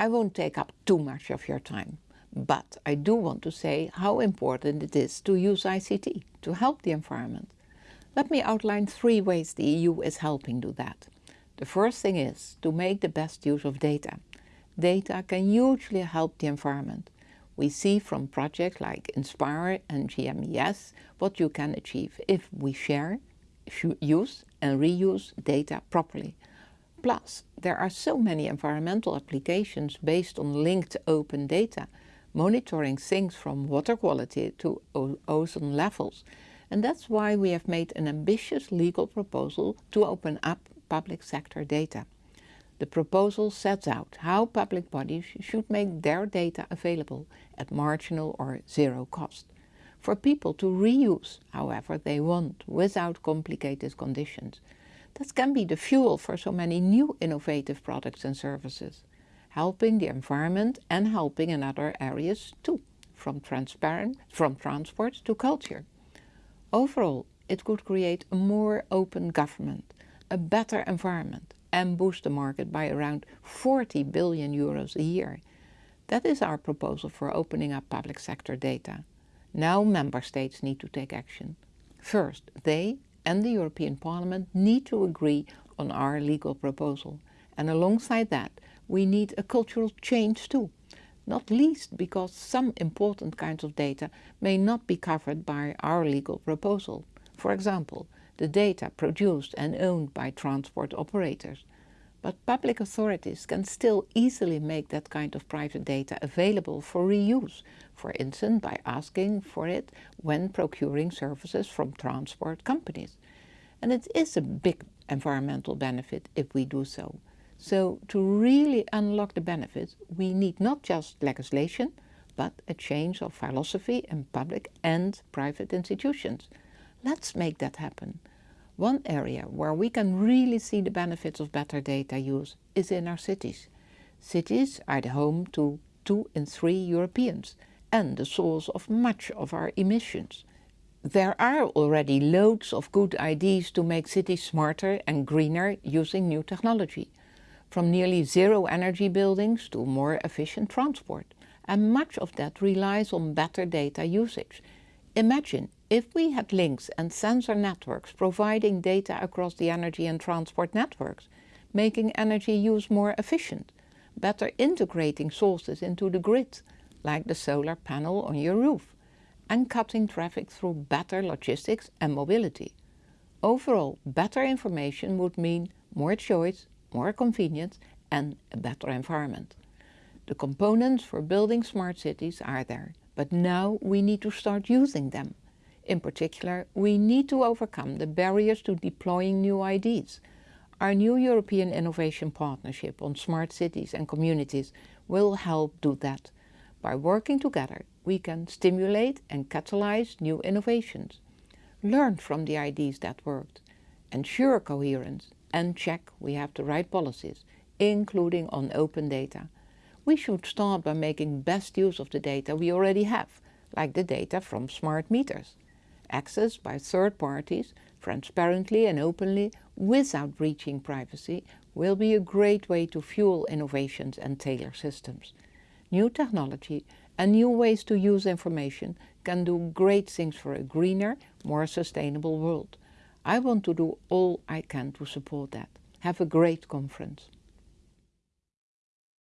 I won't take up too much of your time, but I do want to say how important it is to use ICT to help the environment. Let me outline three ways the EU is helping do that. The first thing is to make the best use of data. Data can hugely help the environment. We see from projects like Inspire and GMES what you can achieve if we share, use and reuse data properly. Plus, there are so many environmental applications based on linked open data, monitoring things from water quality to ozone levels and that's why we have made an ambitious legal proposal to open up public sector data. The proposal sets out how public bodies should make their data available at marginal or zero cost. For people to reuse however they want without complicated conditions. That can be the fuel for so many new innovative products and services, helping the environment and helping in other areas too, from transparent, from transport to culture. Overall, it could create a more open government, a better environment and boost the market by around 40 billion euros a year. That is our proposal for opening up public sector data. Now member states need to take action. First, they and the European Parliament need to agree on our legal proposal. And alongside that, we need a cultural change too not least because some important kinds of data may not be covered by our legal proposal. For example, the data produced and owned by transport operators. But public authorities can still easily make that kind of private data available for reuse, for instance by asking for it when procuring services from transport companies. And it is a big environmental benefit if we do so. So to really unlock the benefits, we need not just legislation, but a change of philosophy in public and private institutions. Let's make that happen. One area where we can really see the benefits of better data use is in our cities. Cities are the home to two in three Europeans and the source of much of our emissions. There are already loads of good ideas to make cities smarter and greener using new technology from nearly zero energy buildings to more efficient transport. And much of that relies on better data usage. Imagine if we had links and sensor networks providing data across the energy and transport networks, making energy use more efficient, better integrating sources into the grid, like the solar panel on your roof, and cutting traffic through better logistics and mobility. Overall, better information would mean more choice, more convenience and a better environment. The components for building smart cities are there, but now we need to start using them. In particular, we need to overcome the barriers to deploying new ideas. Our new European Innovation Partnership on Smart Cities and Communities will help do that. By working together, we can stimulate and catalyze new innovations, learn from the ideas that worked, ensure coherence and check we have the right policies, including on open data. We should start by making best use of the data we already have, like the data from smart meters. Access by third parties, transparently and openly, without breaching privacy, will be a great way to fuel innovations and tailor systems. New technology and new ways to use information can do great things for a greener, more sustainable world. I want to do all I can to support that. Have a great conference.